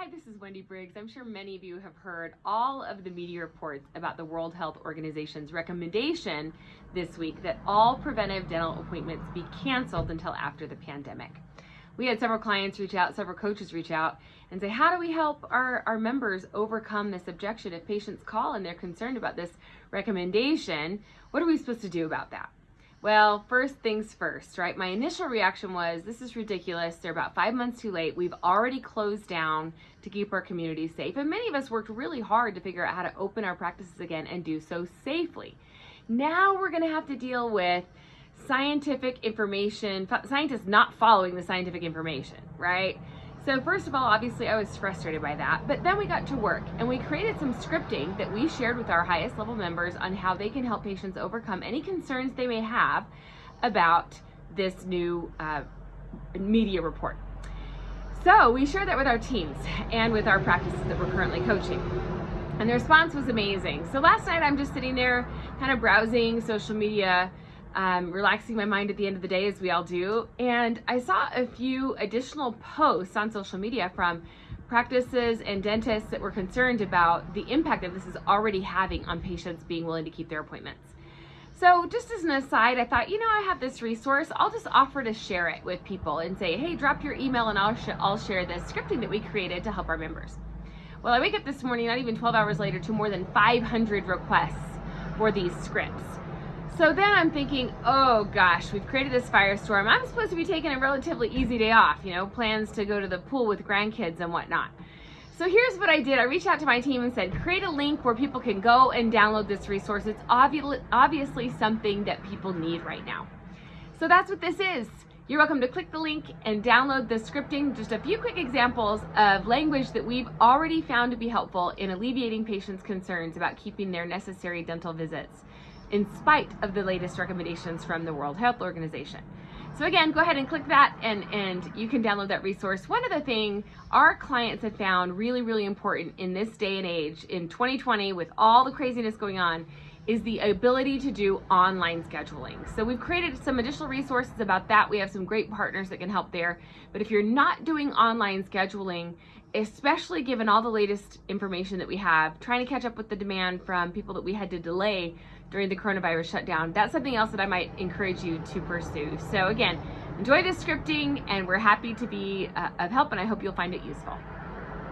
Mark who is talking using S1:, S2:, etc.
S1: Hi, this is Wendy Briggs. I'm sure many of you have heard all of the media reports about the World Health Organization's recommendation this week that all preventive dental appointments be canceled until after the pandemic. We had several clients reach out, several coaches reach out and say, how do we help our, our members overcome this objection? If patients call and they're concerned about this recommendation, what are we supposed to do about that? Well, first things first, right? My initial reaction was, this is ridiculous. They're about five months too late. We've already closed down to keep our community safe. And many of us worked really hard to figure out how to open our practices again and do so safely. Now we're gonna have to deal with scientific information, scientists not following the scientific information, right? So first of all, obviously I was frustrated by that, but then we got to work and we created some scripting that we shared with our highest level members on how they can help patients overcome any concerns they may have about this new uh, media report. So we shared that with our teams and with our practices that we're currently coaching. And the response was amazing. So last night I'm just sitting there kind of browsing social media um, relaxing my mind at the end of the day as we all do. And I saw a few additional posts on social media from practices and dentists that were concerned about the impact that this is already having on patients being willing to keep their appointments. So just as an aside, I thought, you know, I have this resource. I'll just offer to share it with people and say, hey, drop your email and I'll, sh I'll share this scripting that we created to help our members. Well, I wake up this morning, not even 12 hours later, to more than 500 requests for these scripts. So then I'm thinking, oh gosh, we've created this firestorm. I'm supposed to be taking a relatively easy day off, you know, plans to go to the pool with grandkids and whatnot. So here's what I did. I reached out to my team and said, create a link where people can go and download this resource. It's obviously something that people need right now. So that's what this is. You're welcome to click the link and download the scripting, just a few quick examples of language that we've already found to be helpful in alleviating patients' concerns about keeping their necessary dental visits in spite of the latest recommendations from the World Health Organization. So again, go ahead and click that and, and you can download that resource. One other thing our clients have found really, really important in this day and age, in 2020, with all the craziness going on, is the ability to do online scheduling. So we've created some additional resources about that. We have some great partners that can help there. But if you're not doing online scheduling, especially given all the latest information that we have, trying to catch up with the demand from people that we had to delay during the coronavirus shutdown, that's something else that I might encourage you to pursue. So again, enjoy this scripting and we're happy to be uh, of help and I hope you'll find it useful.